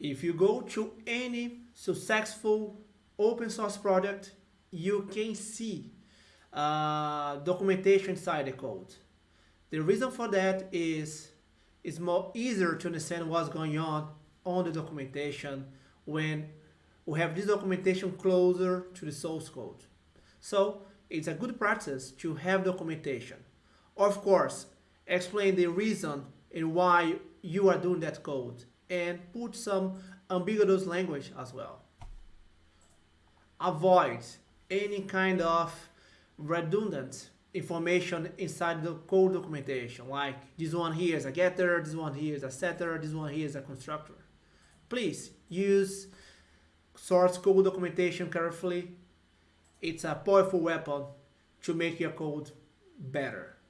If you go to any successful open source project, you can see uh, documentation inside the code. The reason for that is it's more easier to understand what's going on on the documentation when we have this documentation closer to the source code. So it's a good practice to have documentation. Of course, explain the reason and why you are doing that code and put some ambiguous language as well. Avoid any kind of redundant information inside the code documentation, like this one here is a getter, this one here is a setter, this one here is a constructor. Please use source code documentation carefully. It's a powerful weapon to make your code better.